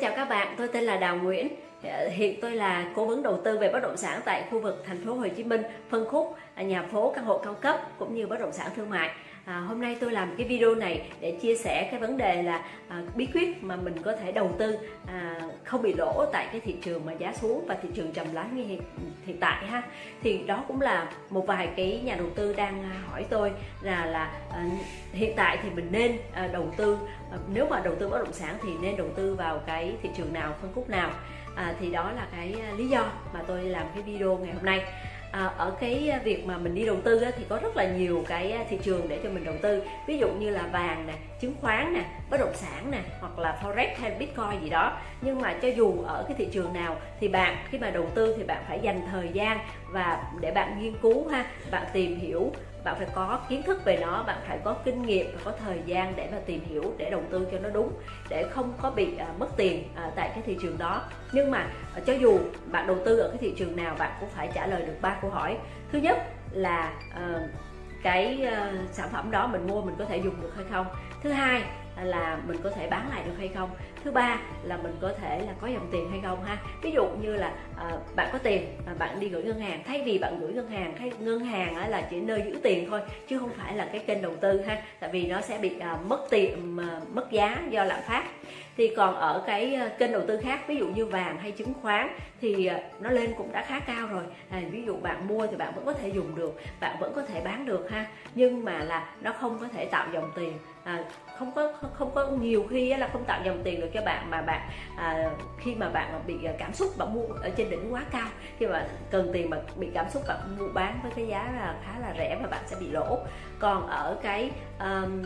chào các bạn, tôi tên là Đào Nguyễn. Ờ, hiện tôi là cố vấn đầu tư về bất động sản tại khu vực thành phố Hồ Chí Minh, phân khúc à, nhà phố căn hộ cao cấp cũng như bất động sản thương mại. À, hôm nay tôi làm cái video này để chia sẻ cái vấn đề là à, bí quyết mà mình có thể đầu tư à, không bị lỗ tại cái thị trường mà giá xuống và thị trường trầm lắng như hiện, hiện tại ha. Thì đó cũng là một vài cái nhà đầu tư đang hỏi tôi là là à, hiện tại thì mình nên à, đầu tư à, nếu mà đầu tư bất động sản thì nên đầu tư vào cái thị trường nào phân khúc nào? À, thì đó là cái à, lý do mà tôi làm cái video ngày hôm nay à, ở cái việc mà mình đi đầu tư á, thì có rất là nhiều cái à, thị trường để cho mình đầu tư. Ví dụ như là vàng nè chứng khoán nè bất động sản nè hoặc là forex hay bitcoin gì đó. Nhưng mà cho dù ở cái thị trường nào thì bạn khi mà đầu tư thì bạn phải dành thời gian và để bạn nghiên cứu ha bạn tìm hiểu bạn phải có kiến thức về nó bạn phải có kinh nghiệm và có thời gian để mà tìm hiểu để đầu tư cho nó đúng để không có bị à, mất tiền à, tại cái thị trường đó. Nhưng mà à, cho dù bạn đầu tư ở cái thị trường nào bạn cũng phải trả lời được ba câu hỏi. Thứ nhất là à, cái uh, sản phẩm đó mình mua mình có thể dùng được hay không? Thứ hai là mình có thể bán lại được hay không? Thứ ba là mình có thể là có dòng tiền hay không ha? Ví dụ như là à, bạn có tiền mà bạn đi gửi ngân hàng thay vì bạn gửi ngân hàng hay ngân hàng á, là chỉ nơi giữ tiền thôi chứ không phải là cái kênh đầu tư ha tại vì nó sẽ bị à, mất tiền à, mất giá do lạm phát. Thì còn ở cái ờ, kênh đầu tư khác ví dụ như vàng hay chứng khoán thì nó lên cũng đã khá cao rồi. À, ví dụ bạn mua thì bạn vẫn có thể dùng được bạn vẫn có thể bán được ha nhưng mà là nó không có thể tạo dòng tiền à, không có không có nhiều khi là không tạo dòng tiền được cho bạn mà bạn à, khi mà bạn bị à, cảm xúc bạn mua ở trên đỉnh quá cao khi mà cần tiền mà bị cảm xúc bạn mua bán với cái giá là khá là rẻ và bạn sẽ bị lỗ. Còn ở cái um,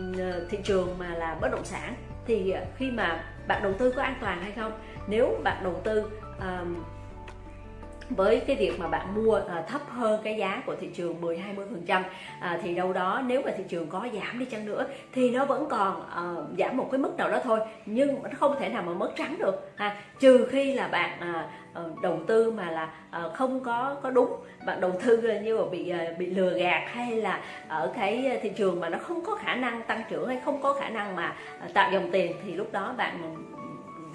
thị trường mà là bất động sản thì khi mà bạn đầu tư có an toàn hay không? Nếu bạn đầu tư um, với cái việc mà bạn mua à, thấp hơn cái giá của thị trường 10 20 phần trăm à, thì đâu đó nếu mà thị trường có giảm đi chăng nữa thì nó vẫn còn à, giảm một cái mức nào đó thôi nhưng nó không thể nào mà mất trắng được ha. Trừ khi là bạn à, ờ, đầu tư mà là à, không có có đúng bạn đầu tư như mà bị à, bị lừa gạt hay là ở cái thị trường mà nó không có khả năng tăng trưởng hay không có khả năng mà tạo dòng tiền thì lúc đó bạn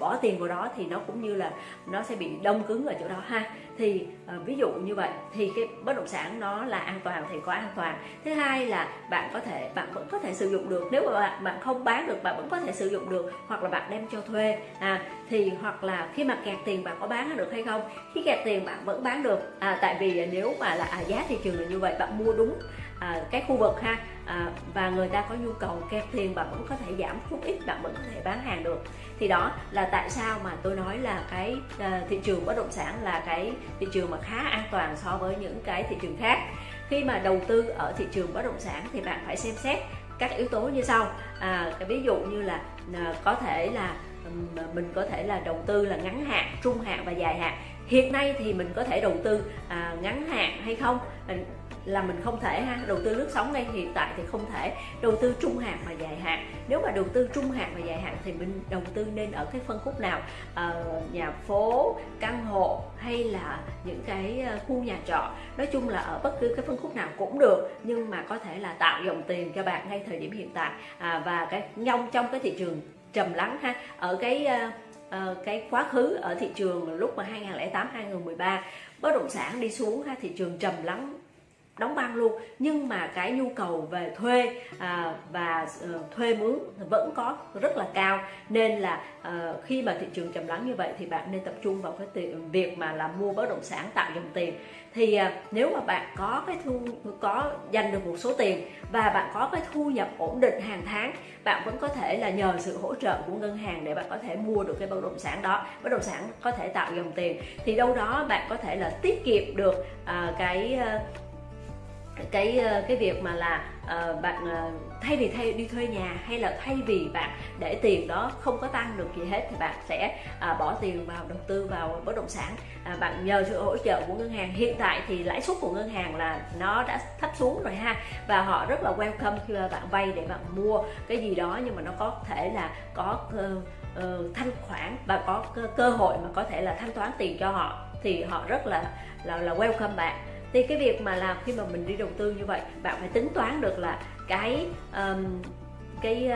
bỏ tiền vào đó thì nó cũng như là nó sẽ bị đông cứng ở chỗ đó ha. Thì à, ví dụ như vậy thì cái bất động sản nó là an toàn thì có an toàn. Thứ hai là bạn có thể bạn vẫn có thể sử dụng được. Nếu mà bạn bạn không bán được bạn vẫn có thể sử dụng được hoặc là bạn đem cho thuê à thì hoặc là khi mà kẹt tiền bạn có bán được hay không? Khi kẹt tiền bạn vẫn bán được. À tại vì nếu mà là à, giá thị trường là như vậy bạn mua đúng à, cái khu vực ha. À, và người ta có nhu cầu kẹp tiền bạn vẫn có thể giảm chút ít bạn vẫn có thể bán hàng được. Thì đó là tại sao mà tôi nói là cái à, thị trường bất động sản là cái thị trường mà khá an toàn so với những cái thị trường khác. Khi mà đầu tư ở thị trường bất động sản thì bạn phải xem xét các yếu tố như sau. À, ví dụ như là à, có thể là mình có thể là đầu tư là ngắn hạn trung hạn và dài hạn. Hiện nay thì mình có thể đầu tư à, ngắn hạn hay không? Là mình không thể ha đầu tư lướt sóng ngay hiện tại thì không thể đầu tư trung hạn và dài hạn. Nếu mà đầu tư trung hạn và dài hạn thì mình đầu tư nên ở cái phân khúc nào? À, nhà phố căn hộ hay là những cái ờ, khu nhà trọ. Nói chung là ở bất cứ cái phân khúc nào cũng được nhưng mà có thể là tạo dòng tiền cho bạn ngay thời điểm hiện tại. À, và cái nhông trong cái thị trường trầm lắng ha ở cái uh, cái quá khứ ở thị trường lúc mà 2008 2013 bất động sản đi xuống ha thị trường trầm lắng đóng băng luôn. Nhưng mà cái nhu cầu về thuê à, và uh, thuê mướn vẫn có rất là cao. Nên là uh, khi mà thị trường trầm lắng như vậy thì bạn nên tập trung vào cái tiền, việc mà là mua bất động sản tạo dòng tiền. Thì uh, nếu mà bạn có cái thu có dành được một số tiền và bạn có cái thu nhập ổn định hàng tháng bạn vẫn có thể là nhờ sự hỗ trợ của ngân hàng để bạn có thể mua được cái bất động sản đó bất động sản có thể tạo dòng tiền. Thì đâu đó bạn có thể là tiết kiệm được uh, cái uh, cái ờ, cái việc mà là uh, bạn uh, thay vì thay đi thuê nhà hay là thay vì bạn để tiền đó không có tăng được gì hết thì bạn sẽ uh, bỏ tiền vào đầu tư vào bất động sản. Uh, bạn nhờ sự hỗ trợ của ngân hàng. Hiện tại thì lãi suất của ngân hàng là nó đã thấp xuống rồi ha và họ rất là welcome khi mà bạn vay để bạn mua cái gì đó nhưng mà nó có thể là có uh, uh, thanh khoản và có cơ, cơ hội mà có thể là thanh toán tiền cho họ thì họ rất là là là welcome bạn thì cái việc mà làm khi mà mình đi đầu tư như vậy bạn phải tính toán được là cái um, cái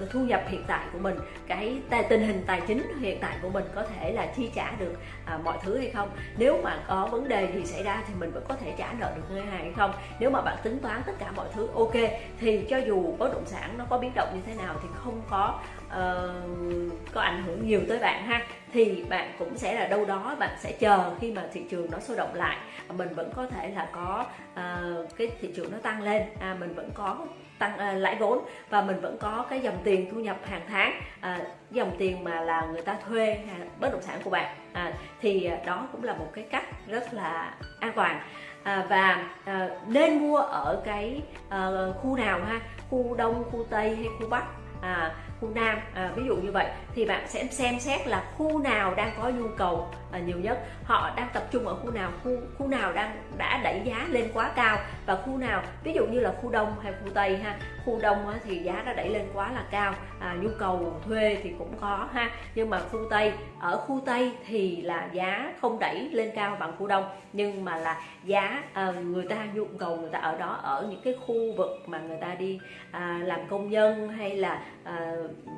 uh, thu nhập hiện tại của mình cái tài, tình hình tài chính hiện tại của mình có thể là chi trả được uh, mọi thứ hay không. Nếu mà có vấn đề gì xảy ra thì mình vẫn có thể trả nợ được ngân hàng hay không. Nếu mà bạn tính toán tất cả mọi thứ ok thì cho dù bất động sản nó có biến động như thế nào thì không có uh, có ảnh hưởng nhiều tới bạn ha. Thì bạn cũng sẽ là đâu đó bạn sẽ chờ khi mà thị trường nó sôi động lại. Mình vẫn có thể là có uh, cái thị trường nó tăng lên. À, mình vẫn có tăng uh, lãi vốn và mình vẫn có cái dòng tiền thu nhập hàng tháng. Uh, dòng tiền mà là người ta thuê uh, bất động sản của bạn. À, thì uh, đó cũng là một cái cách rất là an toàn. À, và à, nên mua ở cái à, khu nào ha? Khu đông khu tây hay khu bắc? À, khu Nam. À, ví dụ như vậy thì bạn sẽ xem xét là khu nào đang có nhu cầu à, nhiều nhất. Họ đang tập trung ở khu nào khu khu nào đang đã đẩy giá lên quá cao và khu nào ví dụ như là khu Đông hay khu Tây ha khu Đông á, thì giá đã đẩy lên quá là cao à, nhu cầu thuê thì cũng có ha. Nhưng mà khu Tây ở khu Tây thì là giá không đẩy lên cao bằng khu Đông nhưng mà là giá à, người ta nhu cầu người ta ở đó ở những cái khu vực mà người ta đi à, làm công nhân hay là à,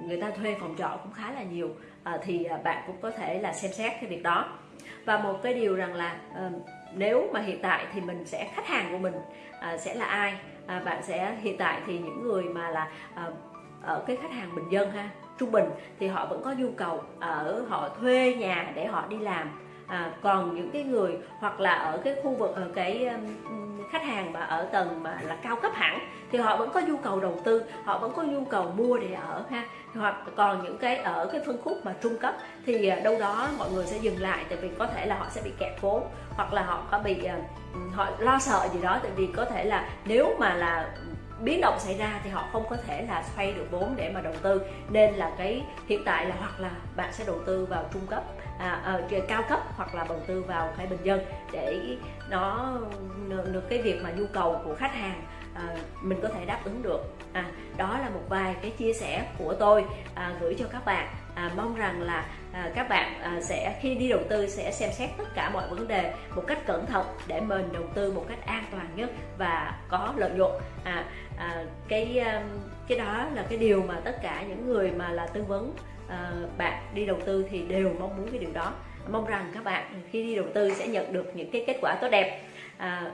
người ta thuê phòng trọ cũng khá là nhiều à, thì à, bạn cũng có thể là xem xét cái việc đó. Và một cái điều rằng là à, nếu mà hiện tại thì mình sẽ khách hàng của mình à, sẽ là ai? À, bạn sẽ hiện tại thì những người mà là à, ở cái khách hàng bình dân ha trung bình thì họ vẫn có nhu cầu ở họ thuê nhà để họ đi làm. À, còn những cái người hoặc là ở cái khu vực ở cái um, khách hàng mà ở tầng mà là cao cấp hẳn, thì họ vẫn có nhu cầu đầu tư, họ vẫn có nhu cầu mua để ở ha. Hoặc còn những cái ở cái phân khúc mà trung cấp thì à, đâu đó mọi người sẽ dừng lại tại vì có thể là họ sẽ bị kẹt vốn, hoặc là họ có bị à, họ lo sợ gì đó. Tại vì có thể là nếu mà là biến động xảy ra thì họ không có thể là xoay được vốn để mà đầu tư. Nên là cái hiện tại là hoặc là bạn sẽ đầu tư vào trung cấp à, à, cao cấp hoặc là đầu tư vào cái bình dân để nó được cái việc mà nhu cầu của khách hàng à, mình có thể đáp ứng được. À, đó là một vài cái chia sẻ của tôi à, gửi cho các bạn. À, mong rằng là à, các bạn à, sẽ khi đi đầu tư sẽ xem xét tất cả mọi vấn đề một cách cẩn thận để mình đầu tư một cách an toàn nhất và có lợi nhuận. À, à, cái um, cái đó là cái điều mà tất cả những người mà là tư vấn Ờ, bạn đi đầu tư thì đều mong muốn cái điều đó. Mong rằng các bạn khi đi đầu tư sẽ nhận được những cái kết quả tốt đẹp. À,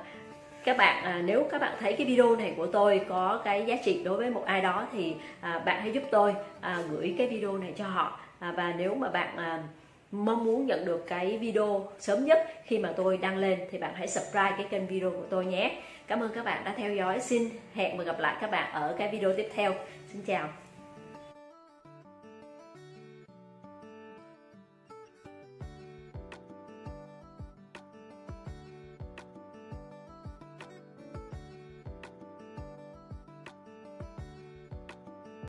các bạn à, nếu các bạn thấy cái video này của tôi có cái giá trị đối với một ai đó thì à, bạn hãy giúp tôi à, gửi cái video này cho họ. À, và nếu mà bạn à, mong muốn nhận được cái video sớm nhất khi mà tôi đăng lên thì bạn hãy subscribe cái kênh video của tôi nhé. Cảm ơn các bạn đã theo dõi. Xin hẹn và gặp lại các bạn ở cái video tiếp theo. Xin chào.